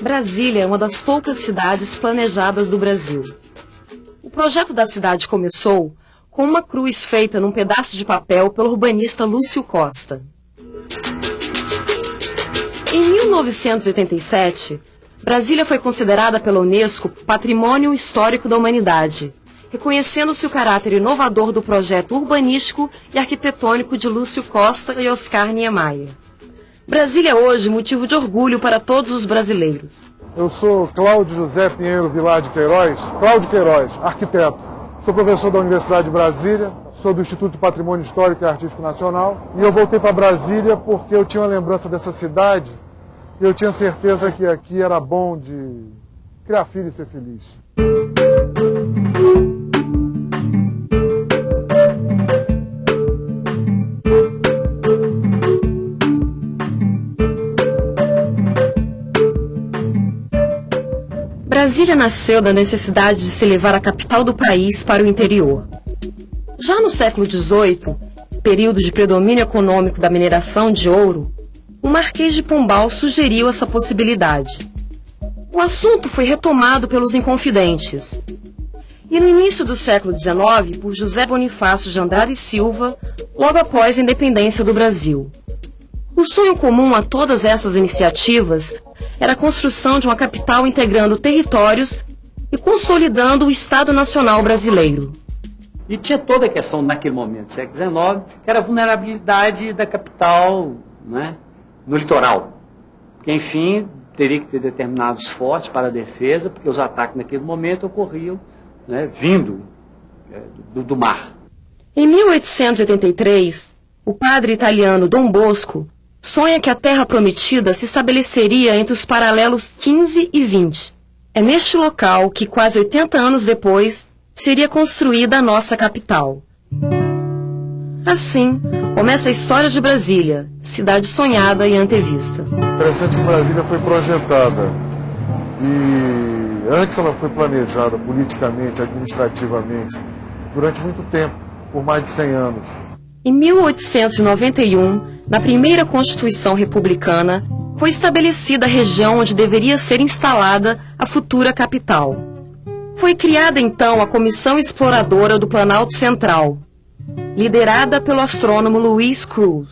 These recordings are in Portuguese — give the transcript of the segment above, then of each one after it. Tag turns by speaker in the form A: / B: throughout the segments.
A: Brasília é uma das poucas cidades planejadas do Brasil. O projeto da cidade começou com uma cruz feita num pedaço de papel pelo urbanista Lúcio Costa. Em 1987, Brasília foi considerada pela Unesco Patrimônio Histórico da Humanidade, reconhecendo-se o caráter inovador do projeto urbanístico e arquitetônico de Lúcio Costa e Oscar Niemeyer. Brasília é hoje motivo de orgulho para todos os brasileiros.
B: Eu sou Cláudio José Pinheiro Vilar de Queiroz, Cláudio Queiroz, arquiteto. Sou professor da Universidade de Brasília, sou do Instituto de Patrimônio Histórico e Artístico Nacional e eu voltei para Brasília porque eu tinha uma lembrança dessa cidade eu tinha certeza que aqui era bom de criar filho e ser feliz.
A: Brasília nasceu da necessidade de se levar a capital do país para o interior. Já no século XVIII, período de predomínio econômico da mineração de ouro, o Marquês de Pombal sugeriu essa possibilidade. O assunto foi retomado pelos Inconfidentes. E no início do século XIX, por José Bonifácio de Andrade Silva, logo após a independência do Brasil. O sonho comum a todas essas iniciativas era a construção de uma capital integrando territórios e consolidando o Estado Nacional brasileiro.
C: E tinha toda a questão, naquele momento, século XIX, que era a vulnerabilidade da capital né, no litoral. Que, enfim, teria que ter determinados fortes para a defesa, porque os ataques naquele momento ocorriam né, vindo é, do, do mar.
A: Em 1883, o padre italiano Dom Bosco sonha que a Terra Prometida se estabeleceria entre os paralelos 15 e 20. É neste local que, quase 80 anos depois, seria construída a nossa capital. Assim, começa a história de Brasília, cidade sonhada e antevista.
B: Interessante que Brasília foi projetada e antes ela foi planejada politicamente, administrativamente, durante muito tempo, por mais de 100 anos.
A: Em 1891, na primeira Constituição Republicana, foi estabelecida a região onde deveria ser instalada a futura capital. Foi criada então a Comissão Exploradora do Planalto Central, liderada pelo astrônomo Luiz Cruz.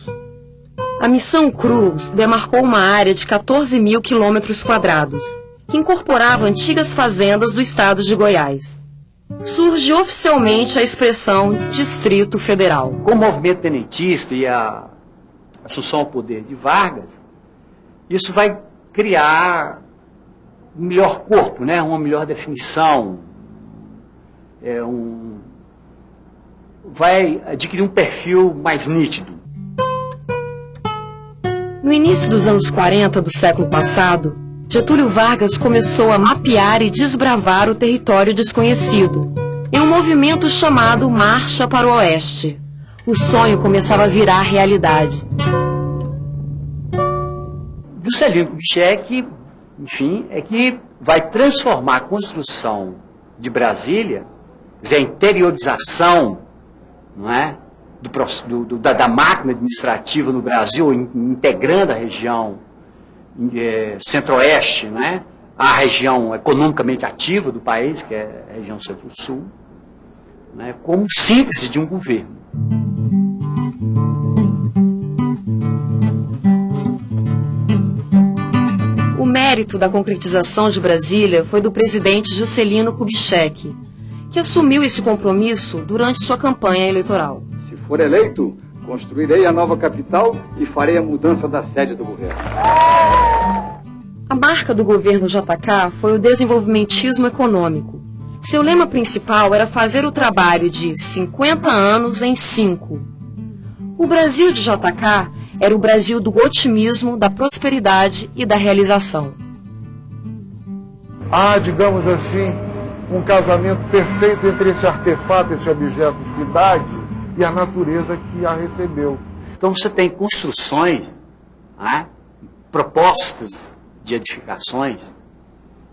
A: A missão Cruz demarcou uma área de 14 mil quilômetros quadrados, que incorporava antigas fazendas do estado de Goiás. Surge oficialmente a expressão Distrito Federal.
C: Com o movimento tenentista e a assunção ao poder de Vargas, isso vai criar um melhor corpo, né? uma melhor definição, é um, vai adquirir um perfil mais nítido.
A: No início dos anos 40 do século passado, Getúlio Vargas começou a mapear e desbravar o território desconhecido, em um movimento chamado Marcha para o Oeste. O sonho começava a virar realidade.
C: Juscelino Kubitschek, enfim, é que vai transformar a construção de Brasília, a interiorização não é, do, do, da, da, máquina administrativa no Brasil, in, integrando a região é, centro-oeste, né, a região economicamente ativa do país, que é a região centro-sul, né, como síntese de um governo.
A: O mérito da concretização de Brasília foi do presidente Juscelino Kubitschek, que assumiu esse compromisso durante sua campanha eleitoral.
D: Se for eleito, construirei a nova capital e farei a mudança da sede do governo.
A: A marca do governo JK foi o desenvolvimentismo econômico. Seu lema principal era fazer o trabalho de 50 anos em 5. O Brasil de JK era o Brasil do otimismo, da prosperidade e da realização.
B: Há, digamos assim, um casamento perfeito entre esse artefato, esse objeto cidade e a natureza que a recebeu.
C: Então você tem construções né, propostas de edificações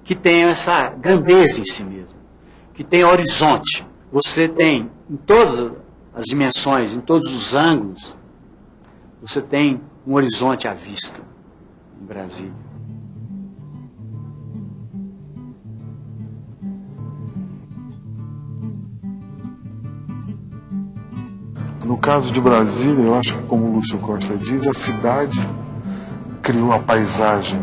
C: que tenham essa grandeza em si mesmo, que tenham horizonte. Você tem em todas as dimensões, em todos os ângulos, você tem um horizonte à vista em Brasília.
B: Caso de Brasília, eu acho que, como o Lúcio Costa diz, a cidade criou a paisagem.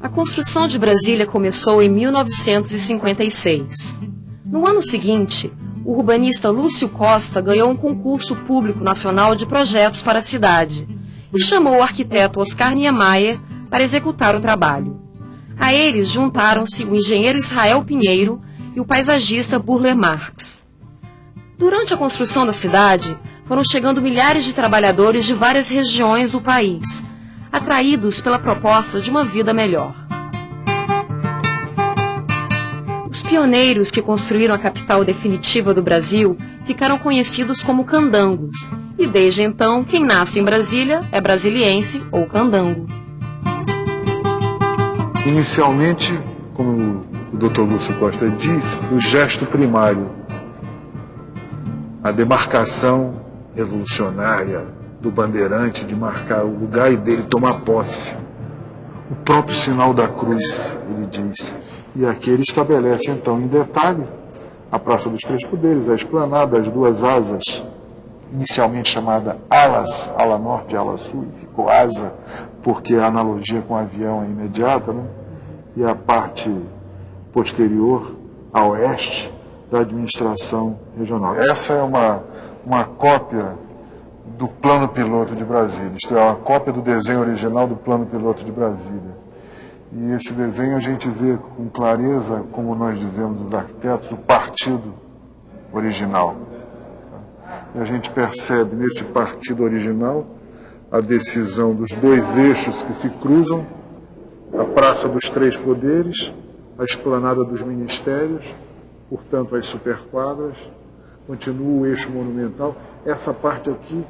A: A construção de Brasília começou em 1956. No ano seguinte, o urbanista Lúcio Costa ganhou um concurso público nacional de projetos para a cidade e chamou o arquiteto Oscar Niemeyer para executar o trabalho. A eles juntaram-se o engenheiro Israel Pinheiro e o paisagista Burle Marx. Durante a construção da cidade, foram chegando milhares de trabalhadores de várias regiões do país, atraídos pela proposta de uma vida melhor. Os pioneiros que construíram a capital definitiva do Brasil ficaram conhecidos como candangos, e desde então, quem nasce em Brasília é brasiliense ou candango.
B: Inicialmente, como o Dr. Lúcio Costa diz, o gesto primário a demarcação revolucionária do bandeirante de marcar o lugar e dele tomar posse. O próprio sinal da cruz, ele diz. E aqui ele estabelece, então, em detalhe, a Praça dos Três Poderes, a esplanada, as duas asas, inicialmente chamada alas, ala norte e ala sul, ficou asa, porque a analogia com o avião é imediata, né? e a parte posterior, a oeste, da administração regional. Essa é uma, uma cópia do plano piloto de Brasília, isto é, uma cópia do desenho original do plano piloto de Brasília. E esse desenho a gente vê com clareza, como nós dizemos os arquitetos, o partido original. E a gente percebe nesse partido original a decisão dos dois eixos que se cruzam, a Praça dos Três Poderes, a Esplanada dos Ministérios portanto, as superquadras, continua o eixo monumental. Essa parte aqui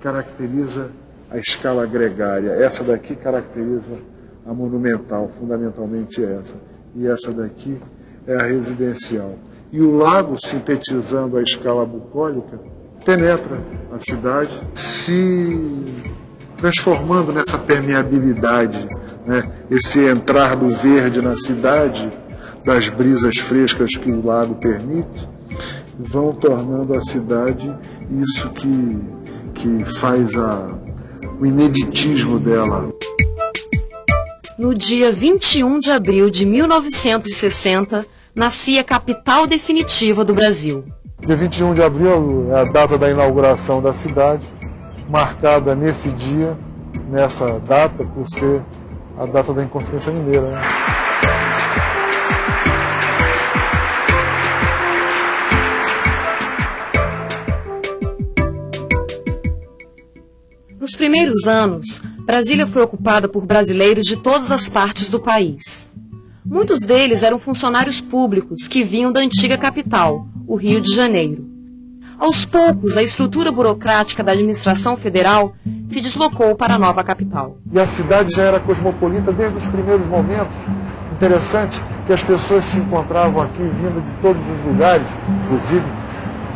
B: caracteriza a escala gregária, essa daqui caracteriza a monumental, fundamentalmente essa. E essa daqui é a residencial. E o lago, sintetizando a escala bucólica, penetra a cidade, se transformando nessa permeabilidade, né? esse entrar do verde na cidade das brisas frescas que o lago permite, vão tornando a cidade isso que, que faz a, o ineditismo dela.
A: No dia 21 de abril de 1960, nascia a capital definitiva do Brasil.
B: Dia 21 de abril é a data da inauguração da cidade, marcada nesse dia, nessa data, por ser a data da Inconfidência Mineira. Né?
A: Nos primeiros anos, Brasília foi ocupada por brasileiros de todas as partes do país. Muitos deles eram funcionários públicos que vinham da antiga capital, o Rio de Janeiro. Aos poucos, a estrutura burocrática da administração federal se deslocou para a nova capital.
B: E a cidade já era cosmopolita desde os primeiros momentos. Interessante que as pessoas se encontravam aqui vindo de todos os lugares, inclusive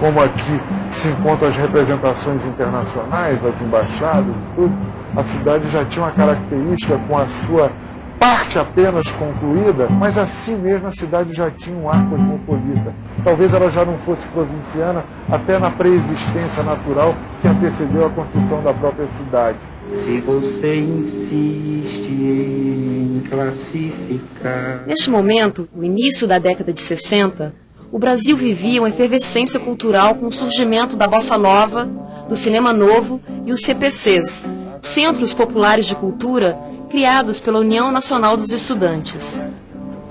B: como aqui se encontram as representações internacionais, as embaixadas e tudo, a cidade já tinha uma característica com a sua parte apenas concluída, mas assim mesmo a cidade já tinha um ar cosmopolita. Talvez ela já não fosse provinciana até na preexistência natural que antecedeu a construção da própria cidade.
E: Se você insiste em classificar.
A: Neste momento, o início da década de 60, o Brasil vivia uma efervescência cultural com o surgimento da bossa nova, do cinema novo e os CPCs, Centros Populares de Cultura, criados pela União Nacional dos Estudantes.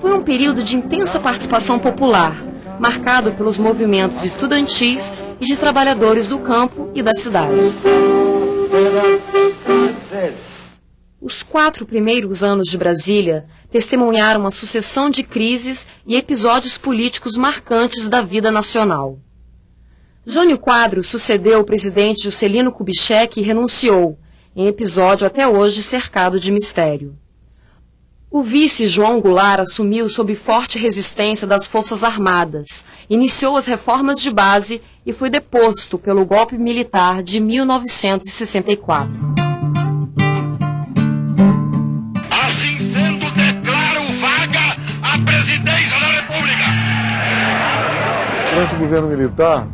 A: Foi um período de intensa participação popular, marcado pelos movimentos estudantis e de trabalhadores do campo e da cidade. Os quatro primeiros anos de Brasília testemunharam uma sucessão de crises e episódios políticos marcantes da vida nacional. Jânio Quadros sucedeu o presidente Juscelino Kubitschek e renunciou, em episódio até hoje cercado de mistério. O vice João Goulart assumiu sob forte resistência das Forças Armadas, iniciou as reformas de base e foi deposto pelo golpe militar de 1964.
B: Durante o governo militar,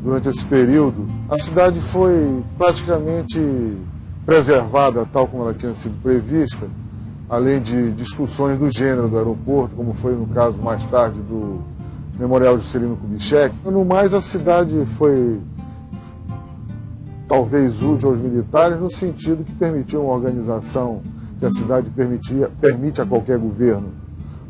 B: durante esse período, a cidade foi praticamente preservada tal como ela tinha sido prevista além de discussões do gênero do aeroporto, como foi no caso mais tarde do Memorial Juscelino Kubitschek. No mais, a cidade foi talvez útil aos militares no sentido que permitiu uma organização que a cidade permitia, permite a qualquer governo,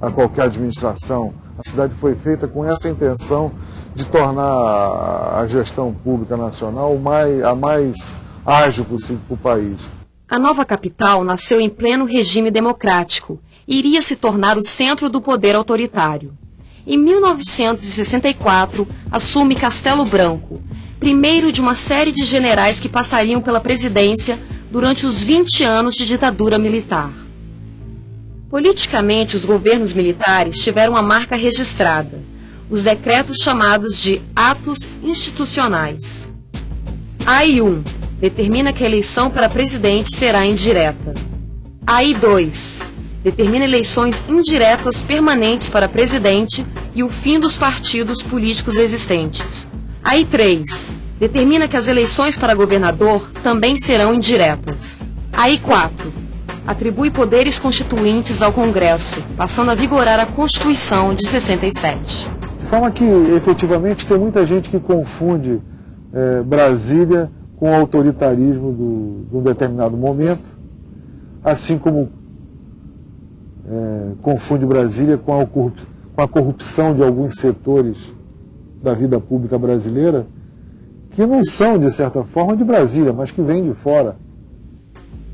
B: a qualquer administração. A cidade foi feita com essa intenção de tornar a gestão pública nacional mais, a mais ágil possível para o país.
A: A nova capital nasceu em pleno regime democrático e iria se tornar o centro do poder autoritário. Em 1964, assume Castelo Branco, primeiro de uma série de generais que passariam pela presidência durante os 20 anos de ditadura militar. Politicamente, os governos militares tiveram uma marca registrada, os decretos chamados de atos institucionais. AI-1 determina que a eleição para presidente será indireta. AI 2 determina eleições indiretas permanentes para presidente e o fim dos partidos políticos existentes. AI 3 determina que as eleições para governador também serão indiretas. AI 4 atribui poderes constituintes ao Congresso, passando a vigorar a Constituição de 67.
B: De forma que, efetivamente, tem muita gente que confunde é, Brasília com o autoritarismo do, de um determinado momento, assim como é, confunde Brasília com a, com a corrupção de alguns setores da vida pública brasileira, que não são, de certa forma, de Brasília, mas que vêm de fora.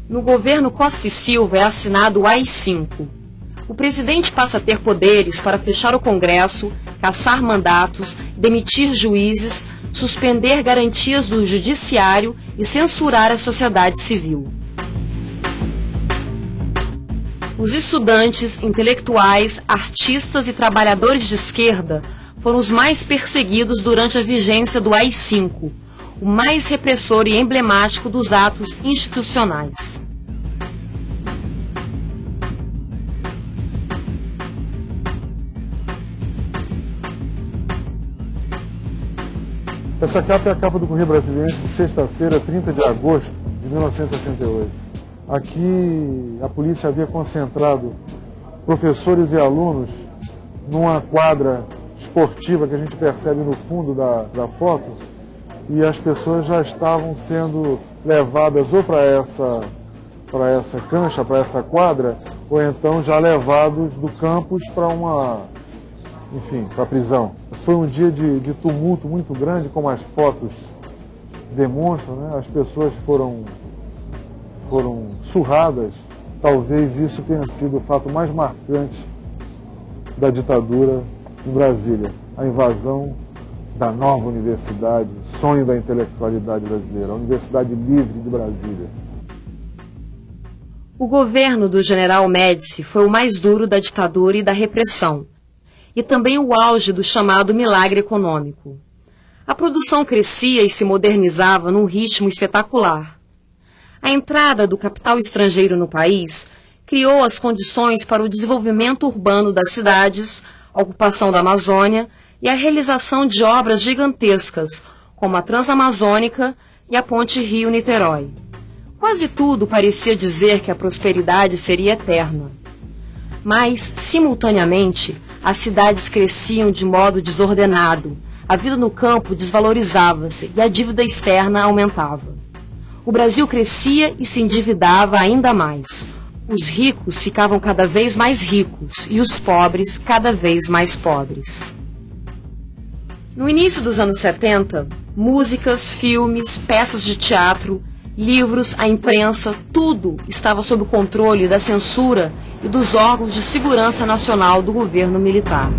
A: No governo Costa e Silva é assinado o AI-5. O presidente passa a ter poderes para fechar o Congresso, caçar mandatos, demitir juízes, suspender garantias do judiciário e censurar a sociedade civil. Os estudantes, intelectuais, artistas e trabalhadores de esquerda foram os mais perseguidos durante a vigência do AI-5, o mais repressor e emblemático dos atos institucionais.
B: Essa capa é a capa do Correio Brasiliense de sexta-feira, 30 de agosto de 1968. Aqui a polícia havia concentrado professores e alunos numa quadra esportiva que a gente percebe no fundo da, da foto e as pessoas já estavam sendo levadas ou para essa, para essa cancha, para essa quadra, ou então já levados do campus para uma enfim, para a prisão. Foi um dia de, de, tumulto muito grande, como as fotos demonstram, né? as pessoas foram, foram surradas. Talvez isso tenha sido o fato mais marcante da ditadura em Brasília, a invasão da nova universidade, sonho da intelectualidade brasileira, a Universidade Livre de Brasília.
A: O governo do general Médici foi o mais duro da ditadura e da repressão e também o auge do chamado milagre econômico. A produção crescia e se modernizava num ritmo espetacular. A entrada do capital estrangeiro no país criou as condições para o desenvolvimento urbano das cidades, a ocupação da Amazônia e a realização de obras gigantescas, como a Transamazônica e a Ponte Rio-Niterói. Quase tudo parecia dizer que a prosperidade seria eterna. Mas, simultaneamente, as cidades cresciam de modo desordenado, a vida no campo desvalorizava-se e a dívida externa aumentava. O Brasil crescia e se endividava ainda mais. Os ricos ficavam cada vez mais ricos e os pobres cada vez mais pobres. No início dos anos 70, músicas, filmes, peças de teatro, livros, a imprensa, tudo estava sob o controle da censura e dos órgãos de segurança nacional do governo militar.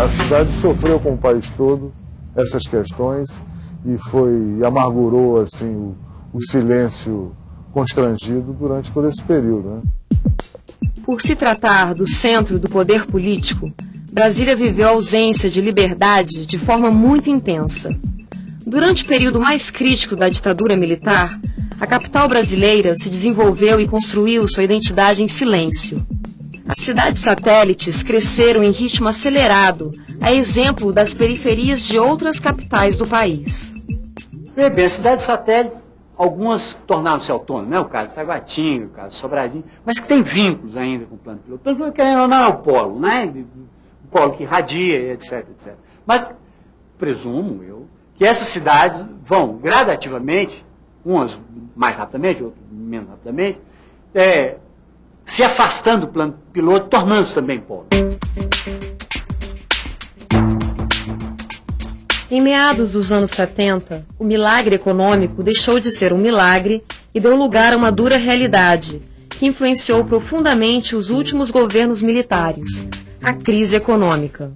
B: A cidade sofreu com o país todo essas questões e foi amargurou assim o, o silêncio constrangido durante todo esse período. Né?
A: Por se tratar do centro do poder político, Brasília viveu a ausência de liberdade de forma muito intensa. Durante o período mais crítico da ditadura militar, a capital brasileira se desenvolveu e construiu sua identidade em silêncio. As cidades satélites cresceram em ritmo acelerado, a exemplo das periferias de outras capitais do país.
C: Bem, as cidades satélites, algumas tornaram-se autônomas, né? o caso Taguatinga, o caso Sobradinho, mas que tem vínculos ainda com o plano piloto. O plano piloto, querendo ou não, é o polo, né? o polo que irradia, etc, etc. Mas presumo eu que essas cidades vão gradativamente, umas mais rapidamente, outras menos rapidamente, é, se afastando do plano piloto, tornando-se também polo.
A: Em meados dos anos 70, o milagre econômico deixou de ser um milagre e deu lugar a uma dura realidade, que influenciou profundamente os últimos governos militares, a crise econômica.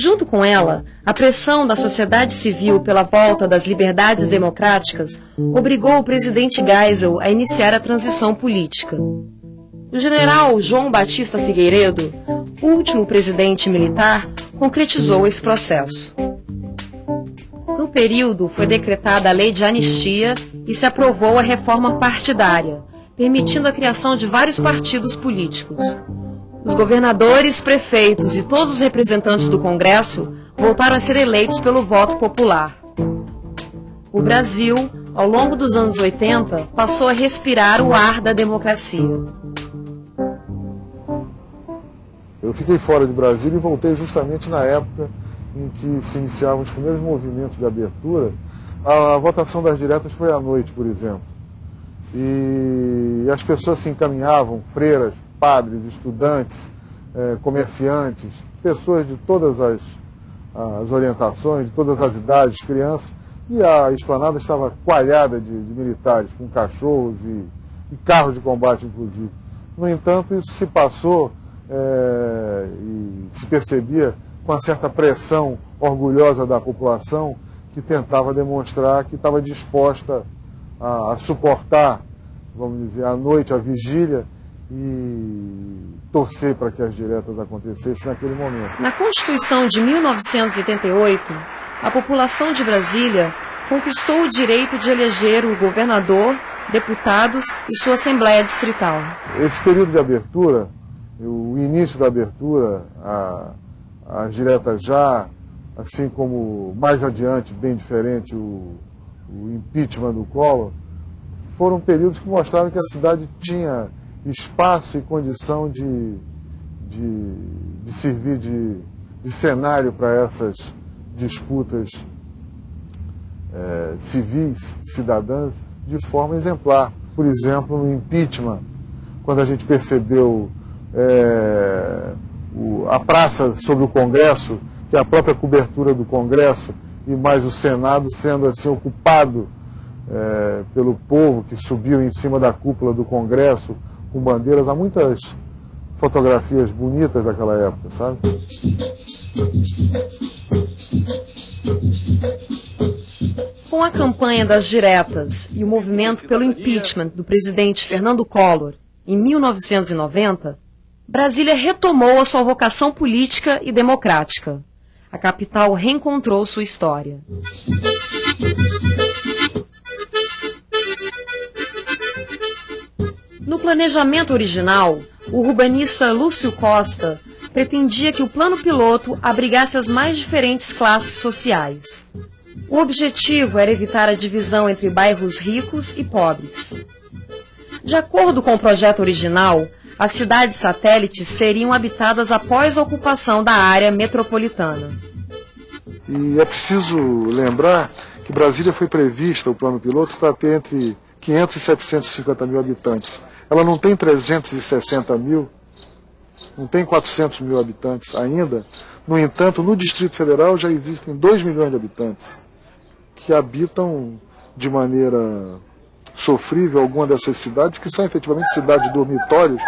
A: Junto com ela, a pressão da sociedade civil pela volta das liberdades democráticas obrigou o presidente Geisel a iniciar a transição política. O general João Batista Figueiredo, último presidente militar, concretizou esse processo. Período, foi decretada a lei de anistia e se aprovou a reforma partidária, permitindo a criação de vários partidos políticos. Os governadores, prefeitos e todos os representantes do Congresso voltaram a ser eleitos pelo voto popular. O Brasil, ao longo dos anos 80, passou a respirar o ar da democracia.
B: Eu fiquei fora de Brasília e voltei justamente na época em que se iniciavam os primeiros movimentos de abertura, a, votação das diretas foi à noite, por exemplo. E as pessoas se encaminhavam, freiras, padres, estudantes, eh, comerciantes, pessoas de todas as, as orientações, de todas as idades, crianças, e a esplanada estava coalhada de, de militares, com cachorros e, e, carros de combate, inclusive. No entanto, isso se passou eh, e se percebia com uma certa pressão orgulhosa da população que tentava demonstrar que estava disposta a, a suportar, vamos dizer, a noite, a vigília e torcer para que as diretas acontecessem naquele momento.
A: Na Constituição de 1988, a população de Brasília conquistou o direito de eleger o governador, deputados e sua Assembleia Distrital.
B: Esse período de abertura, o início da abertura, a as diretas já, assim como mais adiante, bem diferente, o, o impeachment do Collor, foram períodos que mostraram que a cidade tinha espaço e condição de, de, de servir de, de cenário para essas disputas é, civis, cidadãs, de forma exemplar. Por exemplo, no impeachment, quando a gente percebeu é, o, a praça sobre o Congresso, que é a própria cobertura do Congresso, e mais o Senado sendo assim ocupado é, pelo povo que subiu em cima da cúpula do Congresso com bandeiras. Há muitas fotografias bonitas daquela época, sabe?
A: Com a campanha das diretas e o movimento pelo impeachment do presidente Fernando Collor em 1990, Brasília retomou a sua vocação política e democrática. A capital reencontrou sua história. No planejamento original, o urbanista Lúcio Costa pretendia que o plano piloto abrigasse as mais diferentes classes sociais. O objetivo era evitar a divisão entre bairros ricos e pobres. De acordo com o projeto original, as cidades satélites seriam habitadas após a ocupação da área metropolitana.
B: E é preciso lembrar que Brasília foi prevista, o plano piloto, para ter entre 500 e 750 mil habitantes. Ela não tem 360 mil, não tem 400 mil habitantes ainda. No entanto, no Distrito Federal já existem 2 milhões de habitantes que habitam de maneira sofrível alguma dessas cidades, que são efetivamente cidades dormitórios,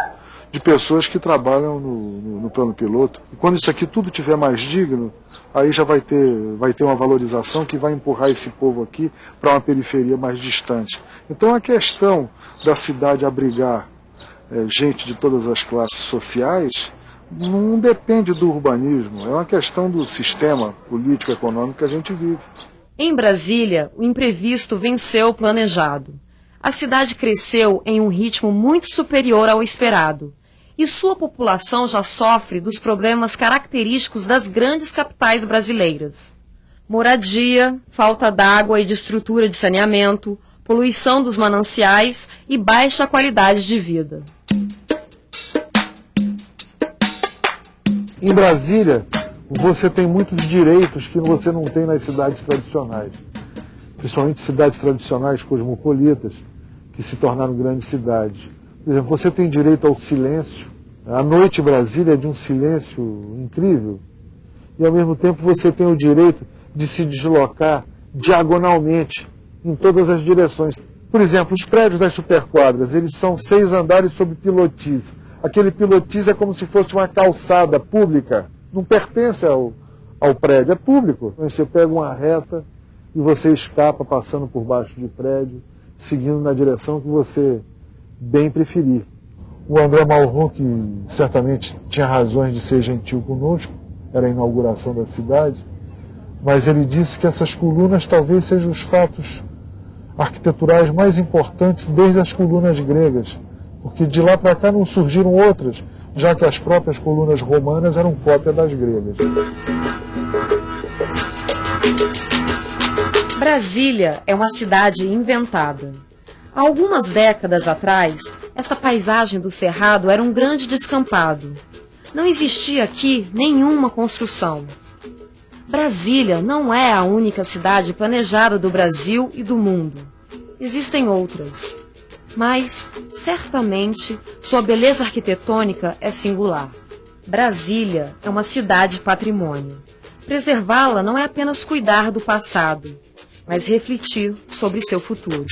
B: de pessoas que trabalham no, no, no plano piloto. E quando isso aqui tudo tiver mais digno, aí já vai ter, vai ter uma valorização que vai empurrar esse povo aqui para uma periferia mais distante. Então a questão da cidade abrigar é, gente de todas as classes sociais não depende do urbanismo, é uma questão do sistema político-econômico que a gente vive.
A: Em Brasília, o imprevisto venceu o planejado. A cidade cresceu em um ritmo muito superior ao esperado e sua população já sofre dos problemas característicos das grandes capitais brasileiras. Moradia, falta d'água e de estrutura de saneamento, poluição dos mananciais e baixa qualidade de vida.
B: Em Brasília, você tem muitos direitos que você não tem nas cidades tradicionais, principalmente cidades tradicionais cosmopolitas, que se tornaram grandes cidades. Por exemplo, você tem direito ao silêncio. A noite em Brasília é de um silêncio incrível. E ao mesmo tempo você tem o direito de se deslocar diagonalmente em todas as direções. Por exemplo, os prédios das superquadras, eles são seis andares sob pilotis aquele pilotis é como se fosse uma calçada pública, não pertence ao, ao prédio, é público. Então, você pega uma reta e você escapa passando por baixo de prédio, seguindo na direção que você bem preferir. O André Malron, que certamente tinha razões de ser gentil conosco, era a inauguração da cidade, mas ele disse que essas colunas talvez sejam os fatos arquiteturais mais importantes desde as colunas gregas porque de lá para cá não surgiram outras, já que as próprias colunas romanas eram cópia das gregas.
A: Brasília é uma cidade inventada. Há algumas décadas atrás, essa paisagem do Cerrado era um grande descampado. Não existia aqui nenhuma construção. Brasília não é a única cidade planejada do Brasil e do mundo. Existem outras mas certamente sua beleza arquitetônica é singular. Brasília é uma cidade patrimônio. Preservá-la não é apenas cuidar do passado, mas refletir sobre seu futuro.